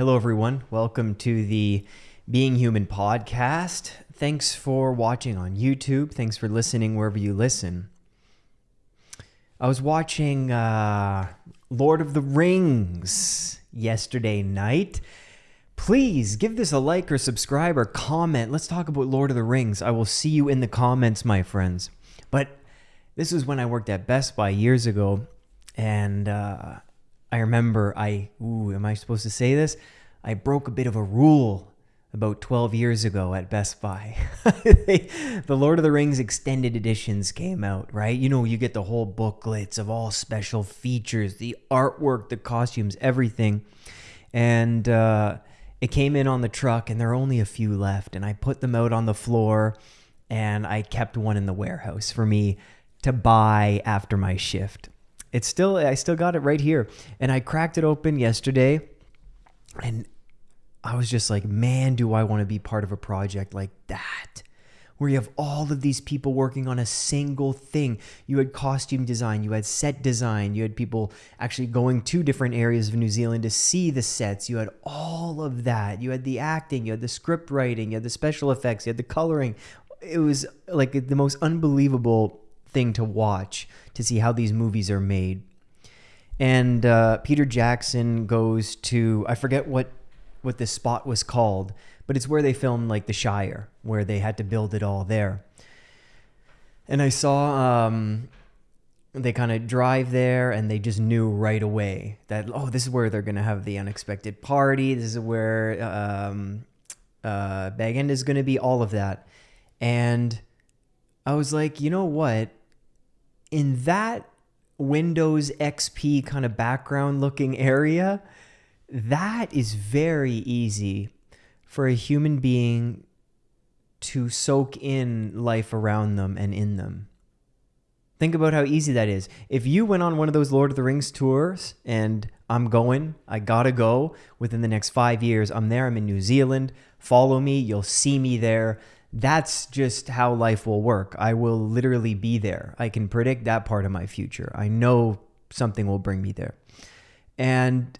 Hello, everyone. Welcome to the Being Human podcast. Thanks for watching on YouTube. Thanks for listening wherever you listen. I was watching uh, Lord of the Rings yesterday night. Please give this a like or subscribe or comment. Let's talk about Lord of the Rings. I will see you in the comments, my friends. But this was when I worked at Best Buy years ago, and uh, I remember I, ooh, am I supposed to say this? I broke a bit of a rule about 12 years ago at Best Buy. the Lord of the Rings extended editions came out, right? You know, you get the whole booklets of all special features, the artwork, the costumes, everything. And uh, it came in on the truck, and there are only a few left. And I put them out on the floor, and I kept one in the warehouse for me to buy after my shift it's still I still got it right here. And I cracked it open yesterday and I was just like, man, do I want to be part of a project like that? Where you have all of these people working on a single thing. You had costume design, you had set design, you had people actually going to different areas of New Zealand to see the sets. You had all of that. You had the acting, you had the script writing, you had the special effects, you had the coloring. It was like the most unbelievable thing to watch to see how these movies are made. And uh, Peter Jackson goes to I forget what what this spot was called, but it's where they filmed like The Shire, where they had to build it all there. And I saw um, they kind of drive there, and they just knew right away that oh, this is where they're gonna have the unexpected party. This is where um, uh, Bag End is gonna be. All of that, and I was like, you know what? In that Windows XP kind of background looking area, that is very easy for a human being to soak in life around them and in them. Think about how easy that is. If you went on one of those Lord of the Rings tours and I'm going, I gotta go within the next five years, I'm there, I'm in New Zealand, follow me, you'll see me there that's just how life will work. I will literally be there. I can predict that part of my future. I know something will bring me there. And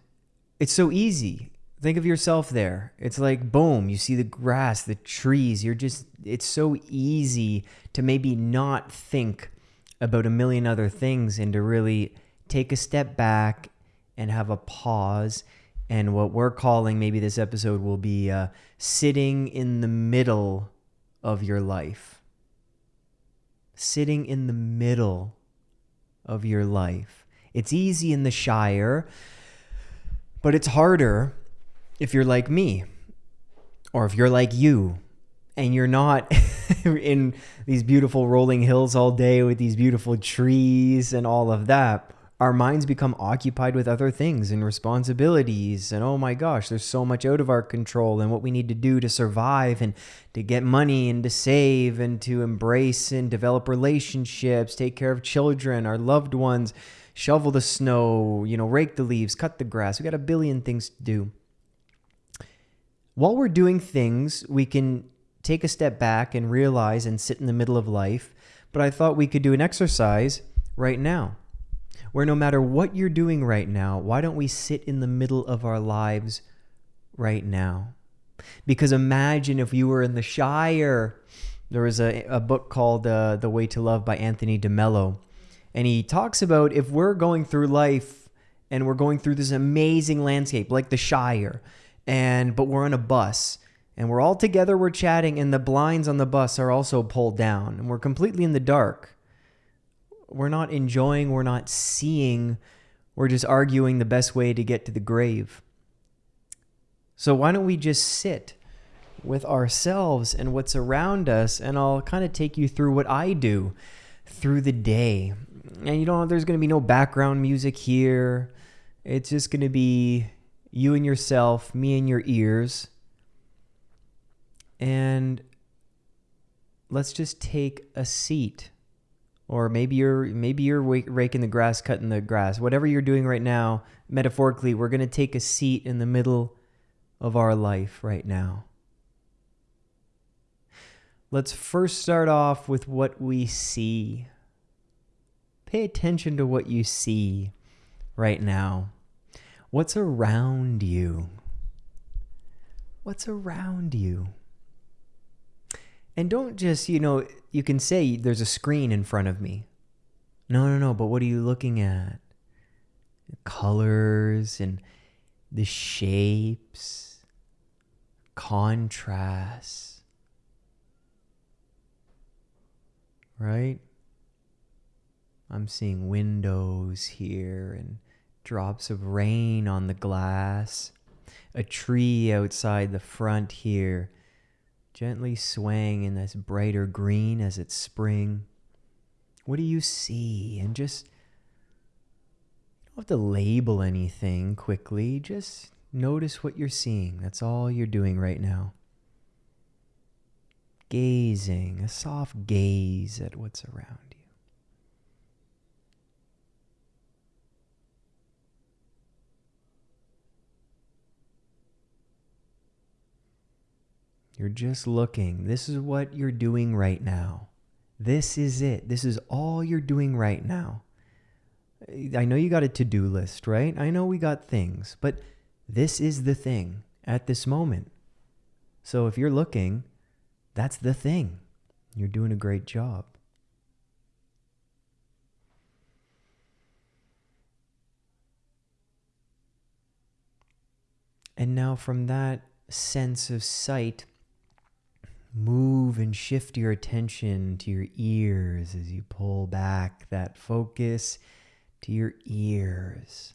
it's so easy. Think of yourself there. It's like, boom, you see the grass, the trees. You're just, it's so easy to maybe not think about a million other things and to really take a step back and have a pause. And what we're calling, maybe this episode will be uh, sitting in the middle of your life. Sitting in the middle of your life. It's easy in the Shire, but it's harder if you're like me or if you're like you and you're not in these beautiful rolling hills all day with these beautiful trees and all of that our minds become occupied with other things and responsibilities. And oh my gosh, there's so much out of our control and what we need to do to survive and to get money and to save and to embrace and develop relationships, take care of children, our loved ones, shovel the snow, you know, rake the leaves, cut the grass. We got a billion things to do. While we're doing things, we can take a step back and realize and sit in the middle of life. But I thought we could do an exercise right now where no matter what you're doing right now, why don't we sit in the middle of our lives right now? Because imagine if you were in the Shire. There was a, a book called uh, The Way to Love by Anthony DeMello. And he talks about if we're going through life and we're going through this amazing landscape like the Shire, and but we're on a bus and we're all together, we're chatting, and the blinds on the bus are also pulled down, and we're completely in the dark we're not enjoying, we're not seeing, we're just arguing the best way to get to the grave. So why don't we just sit with ourselves and what's around us and I'll kind of take you through what I do through the day. And you know, there's going to be no background music here. It's just going to be you and yourself, me and your ears. And let's just take a seat or maybe you're maybe you're raking the grass, cutting the grass. Whatever you're doing right now, metaphorically, we're going to take a seat in the middle of our life right now. Let's first start off with what we see. Pay attention to what you see right now. What's around you? what's around you. And don't just, you know, you can say there's a screen in front of me. No, no, no, but what are you looking at? The colors and the shapes, contrasts. Right? I'm seeing windows here and drops of rain on the glass, a tree outside the front here, gently swaying in this brighter green as it's spring. What do you see? And just don't have to label anything quickly, just notice what you're seeing. That's all you're doing right now. Gazing, a soft gaze at what's around you. You're just looking. This is what you're doing right now. This is it. This is all you're doing right now. I know you got a to do list, right? I know we got things, but this is the thing at this moment. So if you're looking, that's the thing. You're doing a great job. And now, from that sense of sight, move and shift your attention to your ears as you pull back that focus to your ears,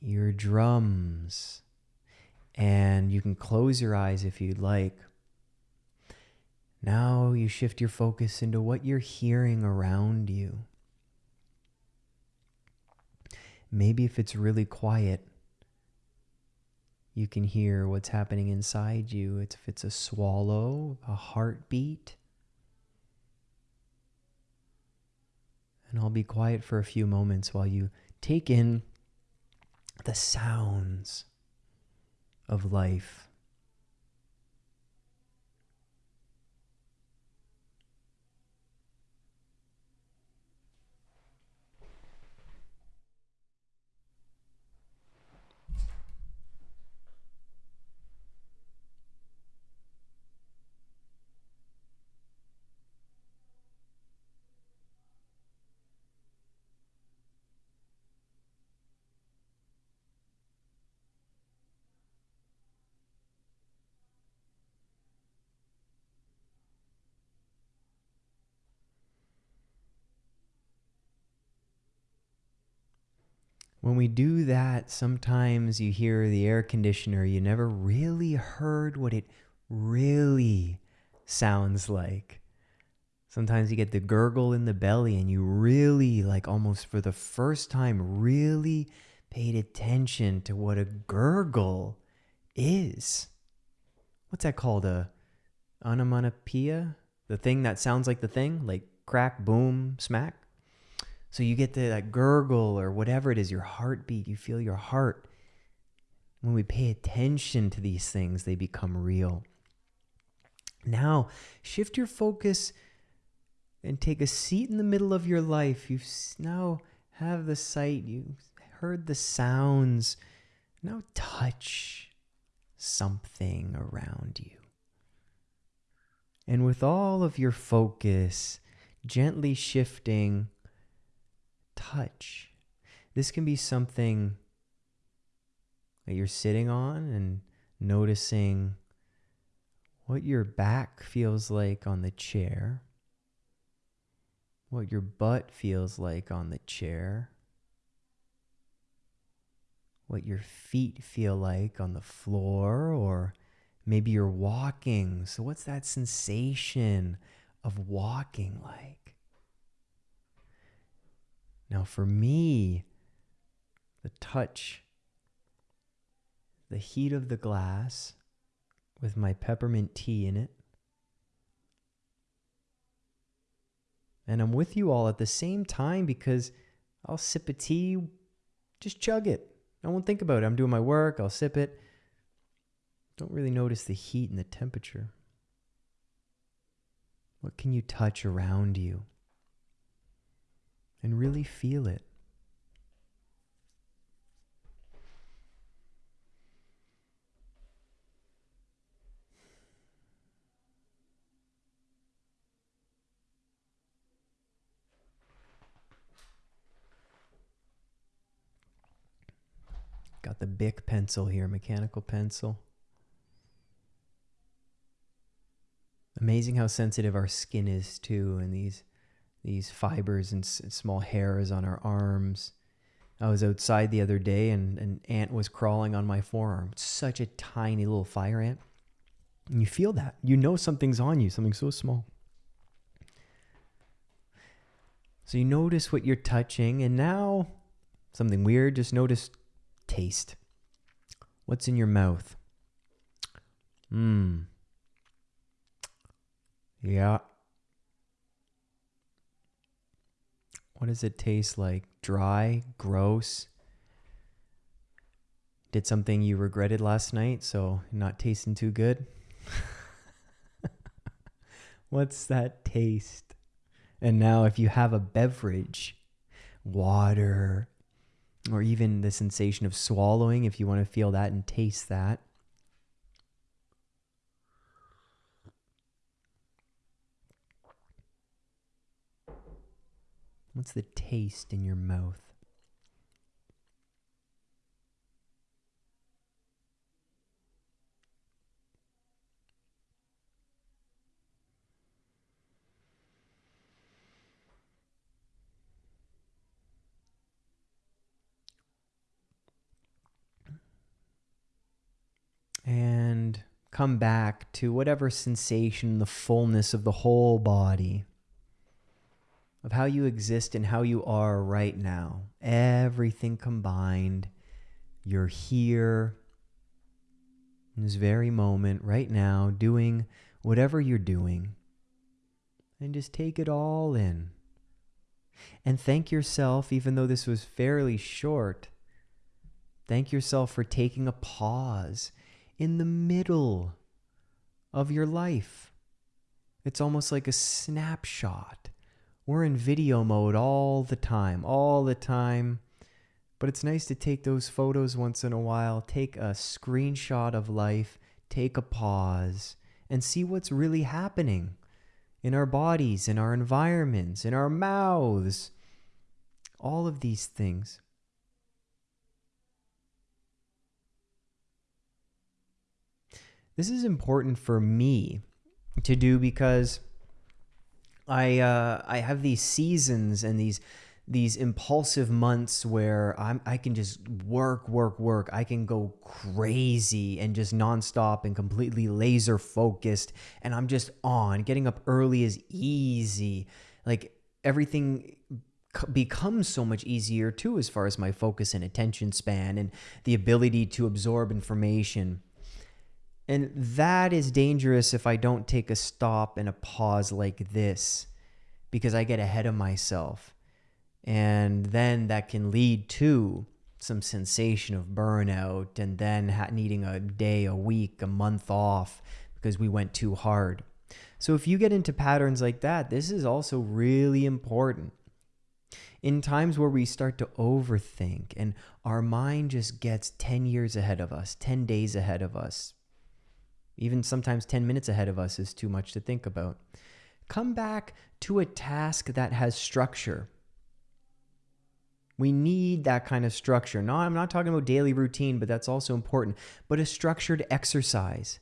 your drums, and you can close your eyes if you'd like. Now you shift your focus into what you're hearing around you. Maybe if it's really quiet, you can hear what's happening inside you. It's, if it's a swallow, a heartbeat. And I'll be quiet for a few moments while you take in the sounds of life. When we do that, sometimes you hear the air conditioner, you never really heard what it really sounds like. Sometimes you get the gurgle in the belly, and you really, like almost for the first time, really paid attention to what a gurgle is. What's that called? A onomatopoeia? The thing that sounds like the thing? Like crack, boom, smack? So you get the that gurgle or whatever it is, your heartbeat, you feel your heart. When we pay attention to these things, they become real. Now, shift your focus and take a seat in the middle of your life. You now have the sight, you heard the sounds. Now touch something around you. And with all of your focus gently shifting touch. This can be something that you're sitting on and noticing what your back feels like on the chair, what your butt feels like on the chair, what your feet feel like on the floor, or maybe you're walking. So, what's that sensation of walking like? Now, for me, the touch, the heat of the glass with my peppermint tea in it. And I'm with you all at the same time because I'll sip a tea, just chug it. I won't think about it. I'm doing my work, I'll sip it. Don't really notice the heat and the temperature. What can you touch around you? and really feel it. Got the Bic pencil here, mechanical pencil. Amazing how sensitive our skin is too, and these these fibers and small hairs on our arms. I was outside the other day and an ant was crawling on my forearm. Such a tiny little fire ant. And you feel that. You know something's on you, something so small. So you notice what you're touching, and now something weird, just notice taste. What's in your mouth? Mmm. Yeah. What does it taste like? Dry? Gross? Did something you regretted last night, so not tasting too good? What's that taste? And now, if you have a beverage, water, or even the sensation of swallowing, if you want to feel that and taste that, What's the taste in your mouth? And come back to whatever sensation, the fullness of the whole body of how you exist and how you are right now. Everything combined. You're here in this very moment, right now, doing whatever you're doing. And just take it all in. And thank yourself, even though this was fairly short. Thank yourself for taking a pause in the middle of your life. It's almost like a snapshot we're in video mode all the time, all the time. But it's nice to take those photos once in a while, take a screenshot of life, take a pause, and see what's really happening in our bodies, in our environments, in our mouths. All of these things. This is important for me to do because I uh, I have these seasons and these these impulsive months where I'm I can just work, work, work. I can go crazy and just nonstop and completely laser focused, and I'm just on. Getting up early is easy. Like everything becomes so much easier too, as far as my focus and attention span and the ability to absorb information. And that is dangerous if I don't take a stop and a pause like this because I get ahead of myself. And then that can lead to some sensation of burnout and then needing a day, a week, a month off because we went too hard. So if you get into patterns like that, this is also really important. In times where we start to overthink and our mind just gets 10 years ahead of us, 10 days ahead of us, even sometimes 10 minutes ahead of us is too much to think about. Come back to a task that has structure. We need that kind of structure. No, I'm not talking about daily routine, but that's also important. But a structured exercise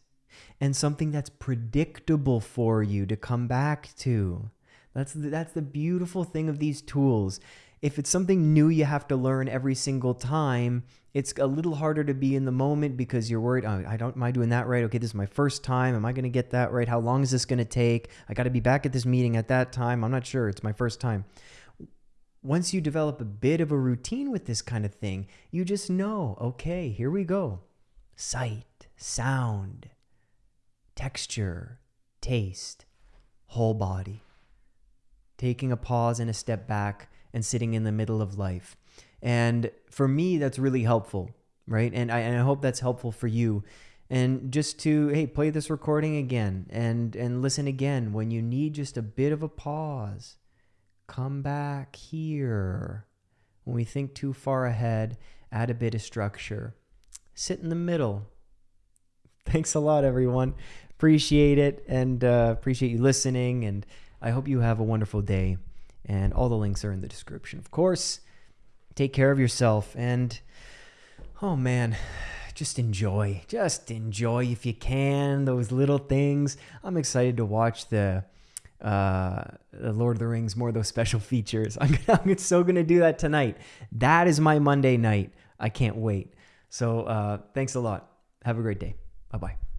and something that's predictable for you to come back to. That's the, that's the beautiful thing of these tools if it's something new you have to learn every single time, it's a little harder to be in the moment because you're worried, oh, I don't, am I doing that right? Okay, this is my first time. Am I going to get that right? How long is this going to take? I got to be back at this meeting at that time. I'm not sure. It's my first time. Once you develop a bit of a routine with this kind of thing, you just know, okay, here we go. Sight, sound, texture, taste, whole body. Taking a pause and a step back and sitting in the middle of life. And for me, that's really helpful, right? And I, and I hope that's helpful for you. And just to hey, play this recording again and and listen again when you need just a bit of a pause. Come back here. When we think too far ahead, add a bit of structure. Sit in the middle. Thanks a lot, everyone. Appreciate it and uh, appreciate you listening. And I hope you have a wonderful day. And all the links are in the description, of course. Take care of yourself. And oh man, just enjoy. Just enjoy if you can those little things. I'm excited to watch the uh Lord of the Rings more of those special features. I'm, I'm so gonna do that tonight. That is my Monday night. I can't wait. So uh, thanks a lot. Have a great day. Bye bye.